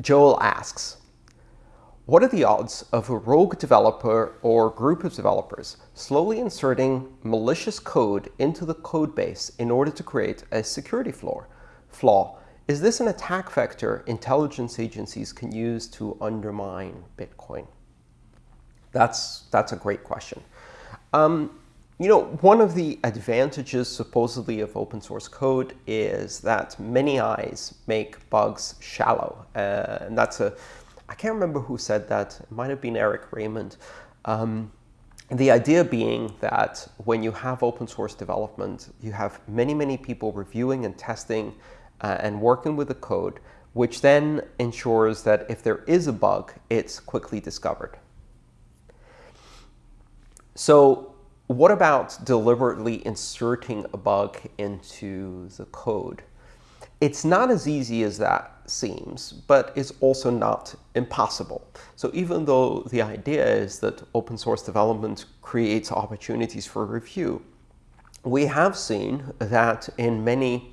Joel asks, what are the odds of a rogue developer or group of developers slowly inserting malicious code into the code base in order to create a security flaw? flaw? Is this an attack vector intelligence agencies can use to undermine Bitcoin? That's, that's a great question. Um, you know, one of the advantages, supposedly, of open source code is that many eyes make bugs shallow. Uh, and that's a, I can't remember who said that. It might have been Eric Raymond. Um, the idea being that when you have open source development, you have many, many people reviewing and testing uh, and working with the code, which then ensures that if there is a bug, it's quickly discovered. So what about deliberately inserting a bug into the code? It's not as easy as that seems, but it's also not impossible. So even though the idea is that open source development creates opportunities for review, we have seen that in many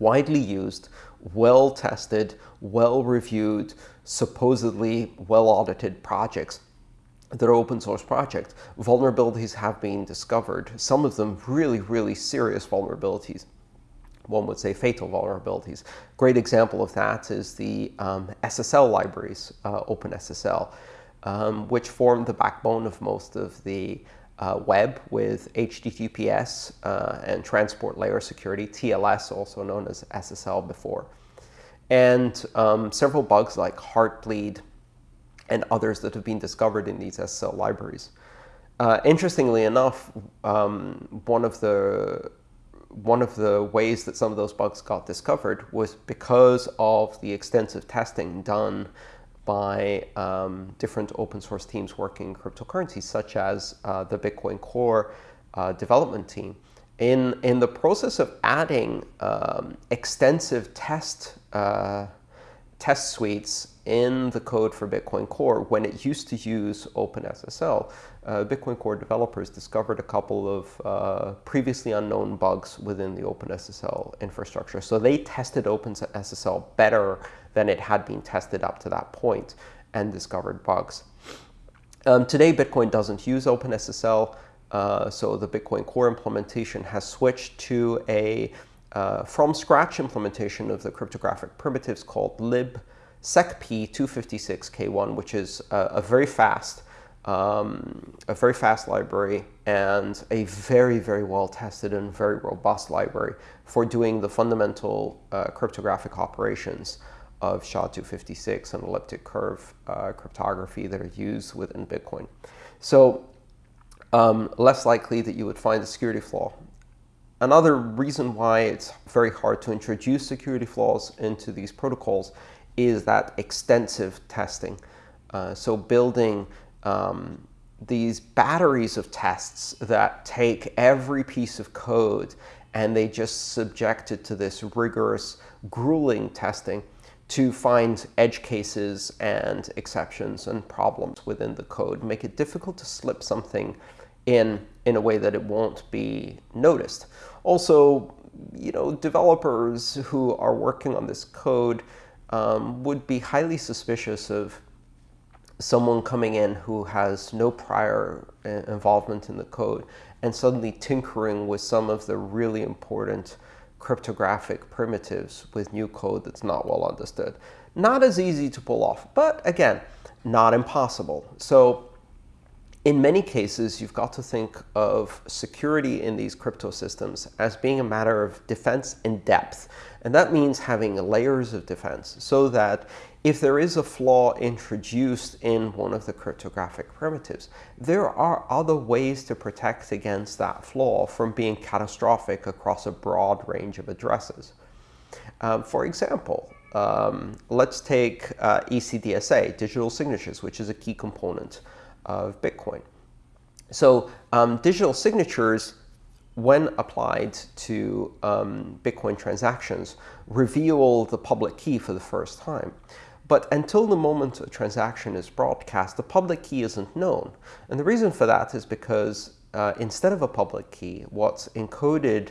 widely used, well-tested, well-reviewed, supposedly well-audited projects, that are open source projects, vulnerabilities have been discovered, some of them really, really serious vulnerabilities. One would say fatal vulnerabilities. Great example of that is the um, SSL libraries, uh, OpenSSL, um, which form the backbone of most of the uh, web with HTTPS uh, and transport layer security, TLS, also known as SSL before. And um, several bugs like Heartbleed, and others that have been discovered in these SSL libraries. Uh, interestingly enough, um, one of the one of the ways that some of those bugs got discovered was because of the extensive testing done by um, different open source teams working in cryptocurrencies, such as uh, the Bitcoin Core uh, development team. In, in the process of adding um, extensive test, uh, test suites in the code for Bitcoin Core when it used to use OpenSSL. Uh, Bitcoin Core developers discovered a couple of uh, previously unknown bugs within the OpenSSL infrastructure. So they tested OpenSSL better than it had been tested up to that point and discovered bugs. Um, today, Bitcoin doesn't use OpenSSL. Uh, so the Bitcoin Core implementation has switched to a uh, from scratch implementation of the cryptographic primitives called lib SecP256K1, which is a, a very fast, um, a very fast library and a very, very well tested and very robust library for doing the fundamental uh, cryptographic operations of SHA-256 and elliptic curve uh, cryptography that are used within Bitcoin. So um, less likely that you would find a security flaw. Another reason why it's very hard to introduce security flaws into these protocols is that extensive testing. Uh, so building um, these batteries of tests that take every piece of code and they just subject it to this rigorous, grueling testing to find edge cases and exceptions and problems within the code, make it difficult to slip something in in a way that it won't be noticed. Also, you know, developers who are working on this code um, would be highly suspicious of someone coming in who has no prior uh, involvement in the code and suddenly tinkering with some of the really important cryptographic primitives with new code that's not well understood. Not as easy to pull off, but again, not impossible. So in many cases, you've got to think of security in these crypto systems as being a matter of defense in depth. And that means having layers of defense so that if there is a flaw introduced in one of the cryptographic primitives, there are other ways to protect against that flaw from being catastrophic across a broad range of addresses. Um, for example, um, let's take uh, ECDSA, digital signatures, which is a key component of Bitcoin. So um, digital signatures, when applied to um, Bitcoin transactions, reveal the public key for the first time. But until the moment a transaction is broadcast, the public key isn't known. And the reason for that is because uh, instead of a public key, what's encoded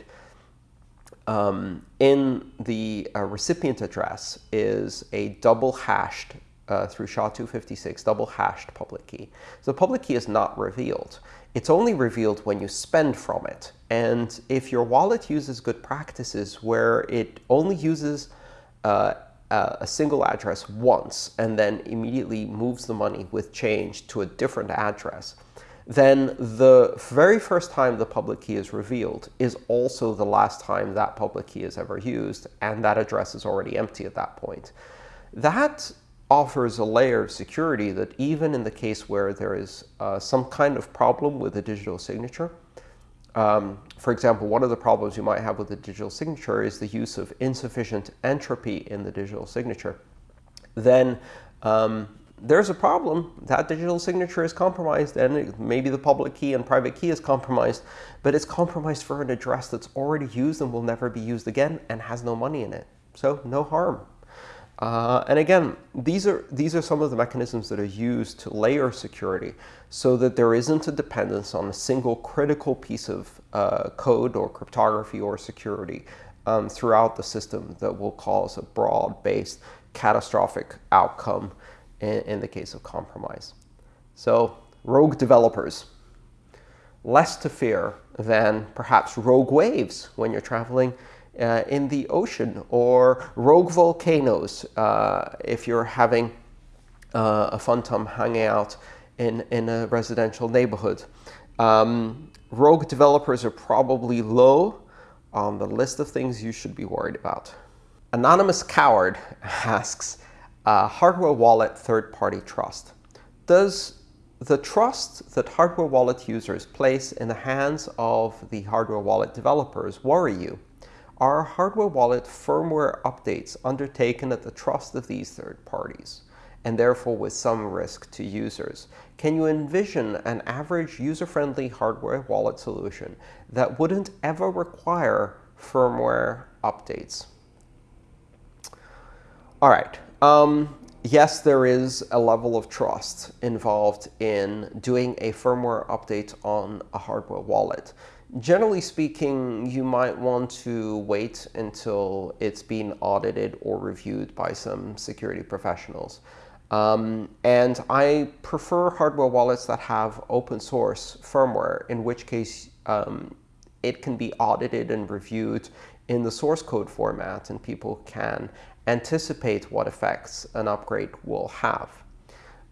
um, in the uh, recipient address is a double hashed uh, through SHA-256 double hashed public key. So the public key is not revealed. It's only revealed when you spend from it. And if your wallet uses good practices where it only uses uh, a single address once and then immediately moves the money with change to a different address, then the very first time the public key is revealed is also the last time that public key is ever used, and that address is already empty at that point. That offers a layer of security that even in the case where there is uh, some kind of problem with a digital signature, um, for example, one of the problems you might have with a digital signature is the use of insufficient entropy in the digital signature. Then um, there's a problem. That digital signature is compromised, and maybe the public key and private key is compromised, but it's compromised for an address that's already used and will never be used again and has no money in it. So no harm. Uh, and again, these are, these are some of the mechanisms that are used to layer security so that there isn't a dependence on a single critical piece of uh, code or cryptography or security um, throughout the system that will cause a broad-based catastrophic outcome in, in the case of compromise. So rogue developers, less to fear than perhaps rogue waves when you're traveling uh, in the ocean or rogue volcanoes uh, if you're having uh, a fun time hanging out in, in a residential neighborhood. Um, rogue developers are probably low on the list of things you should be worried about. Anonymous Coward asks, uh, hardware wallet third-party trust. Does the trust that hardware wallet users place in the hands of the hardware wallet developers worry you? Are hardware wallet firmware updates undertaken at the trust of these third parties, and therefore with some risk to users? Can you envision an average user-friendly hardware wallet solution that wouldn't ever require firmware updates? All right. Um, yes, there is a level of trust involved in doing a firmware update on a hardware wallet. Generally speaking, you might want to wait until it's been audited or reviewed by some security professionals. Um, and I prefer hardware wallets that have open source firmware, in which case um, it can be audited and reviewed in the source code format, and people can anticipate what effects an upgrade will have.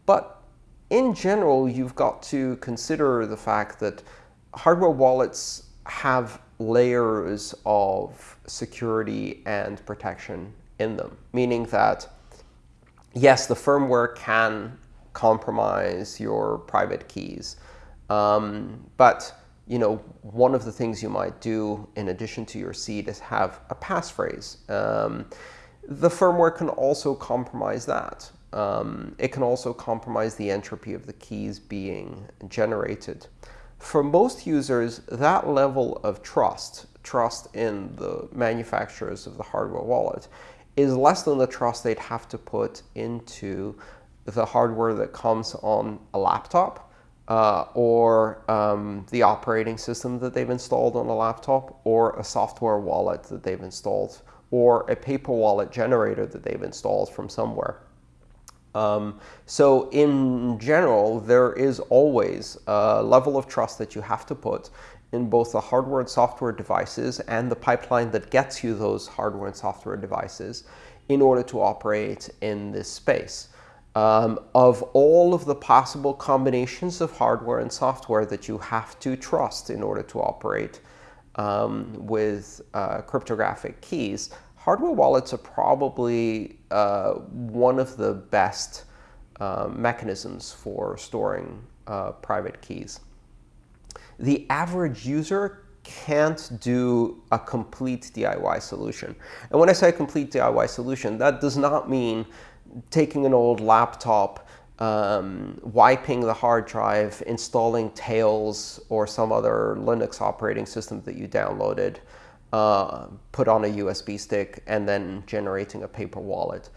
But in general, you've got to consider the fact that hardware wallets have layers of security and protection in them, meaning that, yes, the firmware can compromise your private keys, um, but you know, one of the things you might do in addition to your seed is have a passphrase. Um, the firmware can also compromise that. Um, it can also compromise the entropy of the keys being generated for most users, that level of trust, trust in the manufacturers of the hardware wallet, is less than the trust they'd have to put into the hardware that comes on a laptop uh, or um, the operating system that they've installed on a laptop or a software wallet that they've installed or a paper wallet generator that they've installed from somewhere. Um, so in general, there is always a level of trust that you have to put in both the hardware and software devices and the pipeline that gets you those hardware and software devices in order to operate in this space. Um, of all of the possible combinations of hardware and software that you have to trust in order to operate um, with uh, cryptographic keys, hardware wallets are probably uh, one of the best uh, mechanisms for storing uh, private keys. The average user can't do a complete DIY solution. And when I say complete DIY solution, that does not mean taking an old laptop, um, wiping the hard drive, installing Tails or some other Linux operating system that you downloaded, uh, put on a USB stick, and then generating a paper wallet.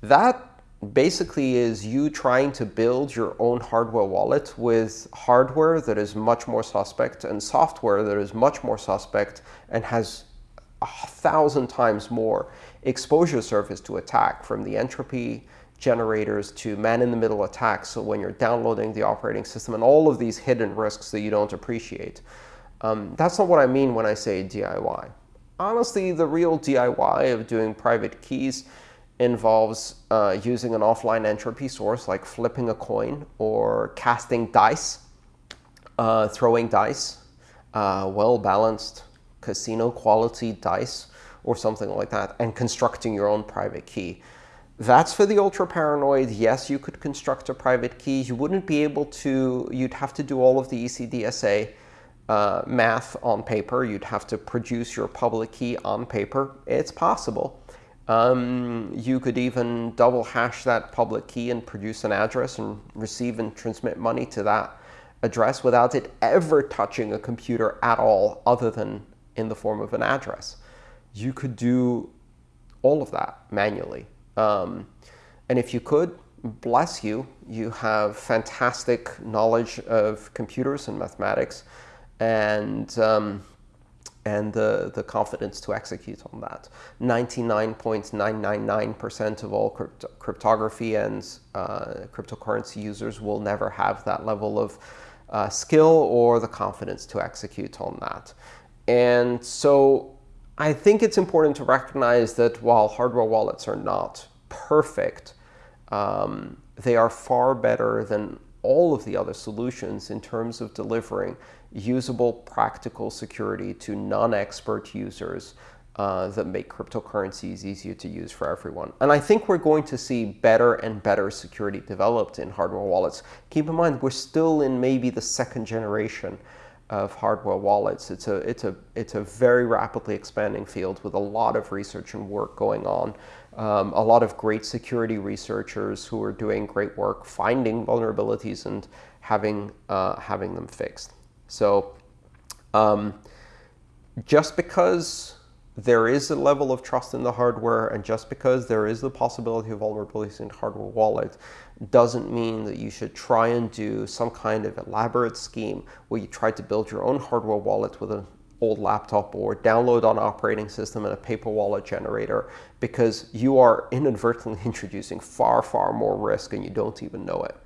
That basically is you trying to build your own hardware wallet with hardware that is much more suspect and software that is much more suspect and has a thousand times more exposure surface to attack from the entropy generators to man-in-the-middle attacks. So when you're downloading the operating system and all of these hidden risks that you don't appreciate. Um, that's not what I mean when I say DIY. Honestly, the real DIY of doing private keys involves uh, using an offline entropy source like flipping a coin or casting dice, uh, throwing dice, uh, well-balanced casino quality dice or something like that, and constructing your own private key. That's for the ultra paranoid. Yes, you could construct a private key. You wouldn't be able to, you'd have to do all of the ECDSA uh, math on paper. You'd have to produce your public key on paper. It's possible. Um, you could even double hash that public key and produce an address and receive and transmit money to that address without it ever touching a computer at all other than in the form of an address. You could do all of that manually. Um, and if you could, bless you, you have fantastic knowledge of computers and mathematics and, um, and the, the confidence to execute on that. 99.999% of all crypt cryptography and uh, cryptocurrency users will never have that level of uh, skill or the confidence to execute on that. And so I think it's important to recognize that while hardware wallets are not perfect, um, they are far better than all of the other solutions in terms of delivering usable, practical security to non-expert users uh, that make cryptocurrencies easier to use for everyone. And I think we're going to see better and better security developed in hardware wallets. Keep in mind, we're still in maybe the second generation of hardware wallets. It's a, it's, a, it's a very rapidly expanding field with a lot of research and work going on. Um, a lot of great security researchers who are doing great work finding vulnerabilities and having, uh, having them fixed. So um, just because there is a level of trust in the hardware, and just because there is the possibility of vulnerabilities in hardware wallet, doesn't mean that you should try and do some kind of elaborate scheme where you try to build your own hardware wallet with an old laptop or download an operating system and a paper wallet generator because you are inadvertently introducing far, far more risk and you don't even know it.